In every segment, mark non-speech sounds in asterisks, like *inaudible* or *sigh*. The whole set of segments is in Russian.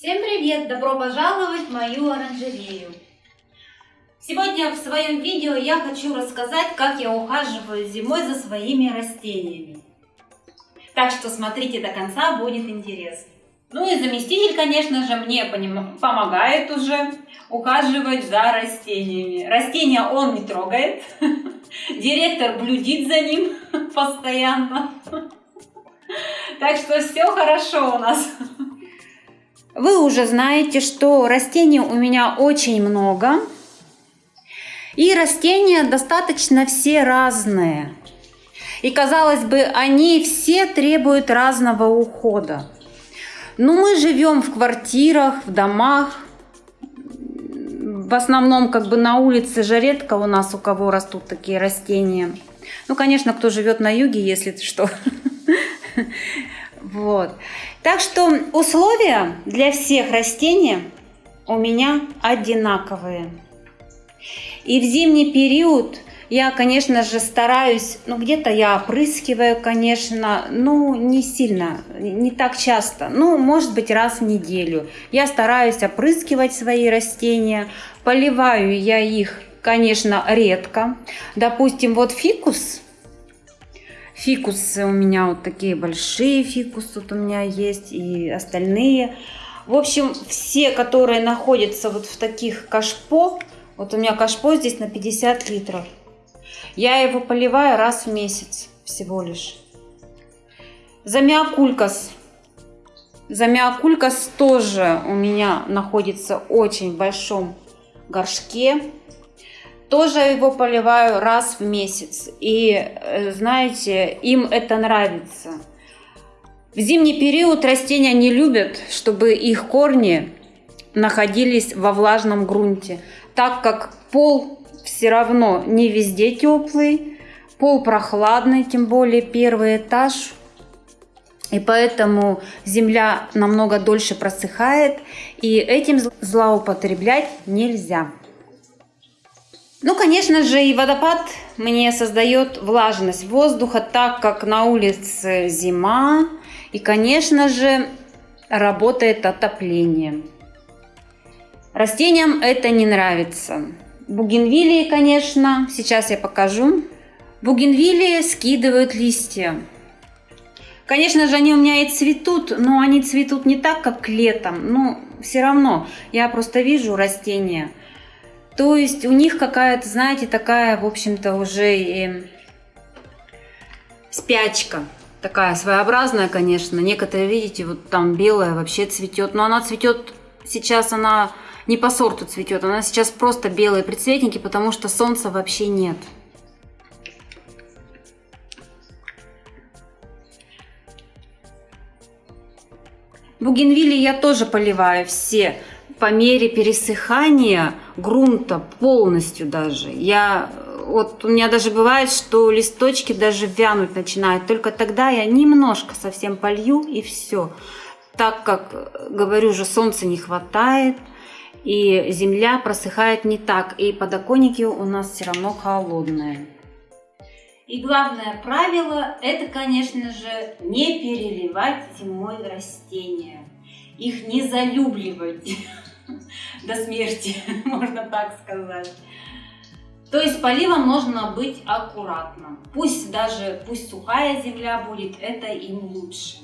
Всем привет! Добро пожаловать в мою оранжерею! Сегодня в своем видео я хочу рассказать, как я ухаживаю зимой за своими растениями. Так что смотрите до конца, будет интересно. Ну и заместитель, конечно же, мне помогает уже ухаживать за растениями. Растения он не трогает. *laughs* Директор блюдит за ним *laughs* постоянно. Так что все хорошо у нас. *laughs* Вы уже знаете, что растений у меня очень много. И растения достаточно все разные. И казалось бы, они все требуют разного ухода. Но мы живем в квартирах, в домах. В основном как бы на улице же редко у нас у кого растут такие растения. Ну, конечно, кто живет на юге, если что. Вот. Так что условия для всех растений у меня одинаковые. И в зимний период я, конечно же, стараюсь, ну, где-то я опрыскиваю, конечно, ну, не сильно, не так часто, ну, может быть, раз в неделю. Я стараюсь опрыскивать свои растения, поливаю я их, конечно, редко. Допустим, вот фикус, фикусы у меня вот такие большие фикусы вот у меня есть и остальные. В общем, все, которые находятся вот в таких кашпо, вот у меня кашпо здесь на 50 литров. Я его поливаю раз в месяц всего лишь. Замиокулькас. Замиокулькас тоже у меня находится очень в большом горшке. Тоже его поливаю раз в месяц. И э, знаете, им это нравится. В зимний период растения не любят, чтобы их корни находились во влажном грунте так как пол все равно не везде теплый, пол прохладный, тем более первый этаж. И поэтому земля намного дольше просыхает, и этим злоупотреблять нельзя. Ну, конечно же, и водопад мне создает влажность воздуха, так как на улице зима, и, конечно же, работает отопление. Растениям это не нравится. Бугенвилии, конечно, сейчас я покажу. Бугенвилии скидывают листья. Конечно же, они у меня и цветут, но они цветут не так, как летом. Но все равно я просто вижу растения. То есть у них какая-то, знаете, такая, в общем-то, уже и спячка. Такая своеобразная, конечно. Некоторые, видите, вот там белая вообще цветет. Но она цветет, сейчас она не по сорту цветет. Она сейчас просто белые прицветники, потому что солнца вообще нет. Бугенвилли я тоже поливаю все по мере пересыхания грунта полностью даже. Я вот у меня даже бывает, что листочки даже вянуть начинают. Только тогда я немножко совсем полью и все. Так как, говорю же, солнца не хватает, и земля просыхает не так, и подоконники у нас все равно холодные. И главное правило, это, конечно же, не переливать зимой растения. Их не залюбливать до смерти, *laughs* можно так сказать. То есть поливом нужно быть аккуратным. Пусть даже, пусть сухая земля будет, это им лучше.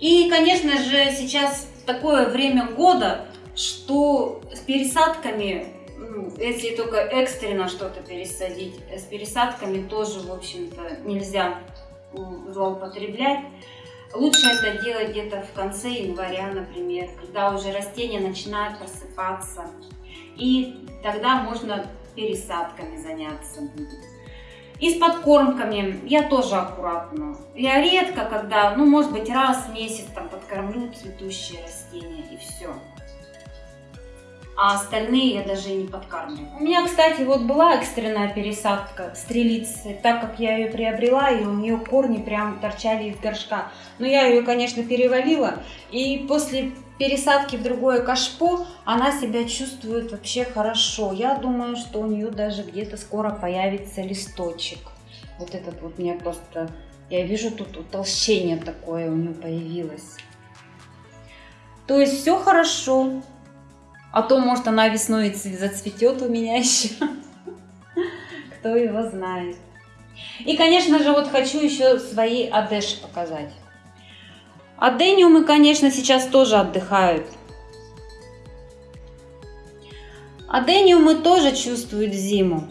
И, конечно же, сейчас такое время года, что с пересадками, ну, если только экстренно что-то пересадить, с пересадками тоже, в общем-то, нельзя злоупотреблять. Лучше это делать где-то в конце января, например, когда уже растения начинают просыпаться. И тогда можно пересадками заняться И с подкормками я тоже аккуратно. Я редко, когда, ну, может быть, раз в месяц там подкормлю цветущие растения и все а остальные я даже не подкармливаю. У меня, кстати, вот была экстренная пересадка стрелицы, так как я ее приобрела, и у нее корни прям торчали из горшка. Но я ее, конечно, перевалила, и после пересадки в другое кашпо она себя чувствует вообще хорошо. Я думаю, что у нее даже где-то скоро появится листочек. Вот этот вот мне просто... Я вижу тут утолщение такое у нее появилось. То есть все хорошо. А то, может, она весной зацветет у меня *laughs* еще. Кто его знает. И, конечно же, вот хочу еще свои адеши показать. Адениумы, конечно, сейчас тоже отдыхают. Адениумы тоже чувствуют зиму.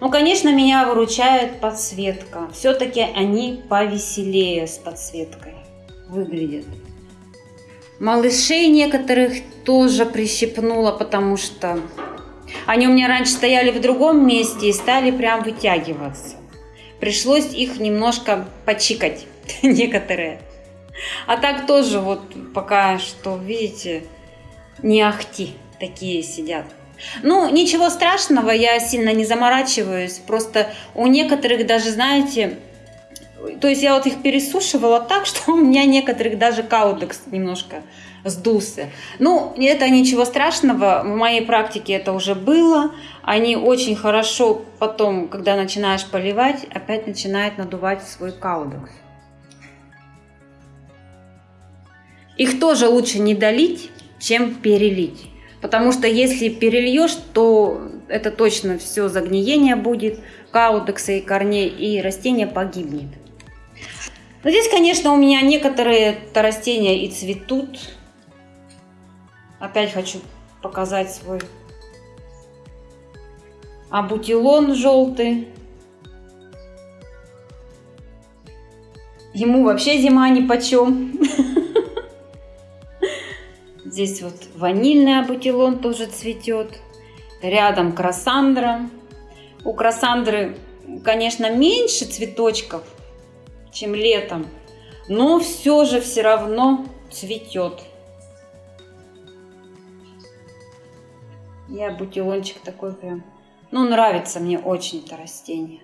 Ну, конечно, меня выручает подсветка. Все-таки они повеселее с подсветкой выглядят. Малышей некоторых тоже прищипнула, потому что они у меня раньше стояли в другом месте и стали прям вытягиваться. Пришлось их немножко почикать, *laughs* некоторые. А так тоже вот пока что, видите, не ахти такие сидят. Ну, ничего страшного, я сильно не заморачиваюсь. Просто у некоторых даже, знаете, то есть я вот их пересушивала так, *laughs* что у меня некоторых даже каудекс немножко сдулся. Ну, это ничего страшного, в моей практике это уже было. Они очень хорошо потом, когда начинаешь поливать, опять начинает надувать свой каудекс. Их тоже лучше не долить, чем перелить. Потому что если перельешь, то это точно все загниение будет, каудекса и корней, и растение погибнет. Но здесь, конечно, у меня некоторые -то растения и цветут. Опять хочу показать свой абутилон желтый. Ему вообще зима ни почем. *laughs* Здесь вот ванильный абутилон тоже цветет. Рядом красандра. У красандры, конечно, меньше цветочков, чем летом, но все же все равно цветет. Я бутилончик такой прям, ну нравится мне очень это растение.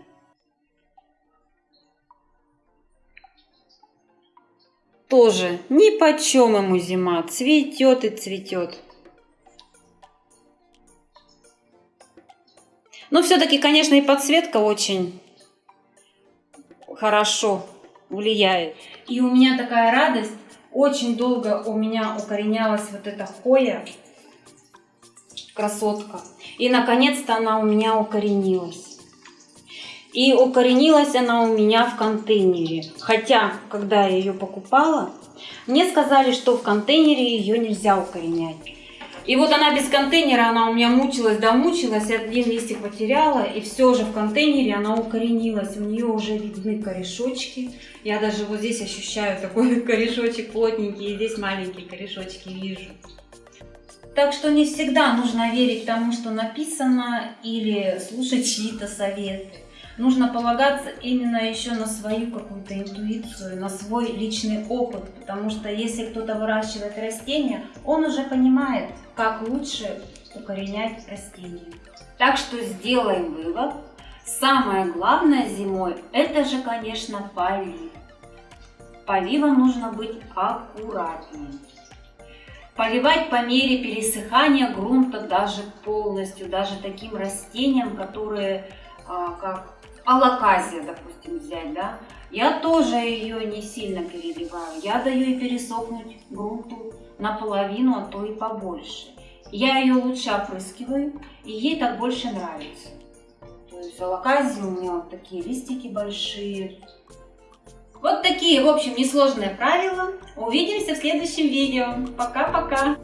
Тоже ни почем ему зима, цветет и цветет. Но все-таки, конечно, и подсветка очень хорошо влияет. И у меня такая радость. Очень долго у меня укоренялась вот эта хоя, красотка. И наконец-то она у меня укоренилась. И укоренилась она у меня в контейнере. Хотя, когда я ее покупала, мне сказали, что в контейнере ее нельзя укоренять. И вот она без контейнера, она у меня мучилась, домучилась, один листик потеряла, и все же в контейнере она укоренилась, у нее уже видны корешочки. Я даже вот здесь ощущаю такой *laughs* корешочек плотненький, и здесь маленькие корешочки вижу. Так что не всегда нужно верить тому, что написано, или слушать чьи-то советы. Нужно полагаться именно еще на свою какую-то интуицию, на свой личный опыт, потому что если кто-то выращивает растения, он уже понимает, как лучше укоренять растения. Так что сделаем вывод. Самое главное зимой, это же, конечно, полив. Поливом нужно быть аккуратнее. Поливать по мере пересыхания грунта даже полностью, даже таким растениям, которые, а, как алаказия, допустим, взять, да, я тоже ее не сильно переливаю. Я даю ей пересохнуть грунту наполовину, а то и побольше. Я ее лучше опрыскиваю, и ей так больше нравится. То есть алаказии у меня вот такие листики большие. Вот такие, в общем, несложные правила. Увидимся в следующем видео. Пока-пока!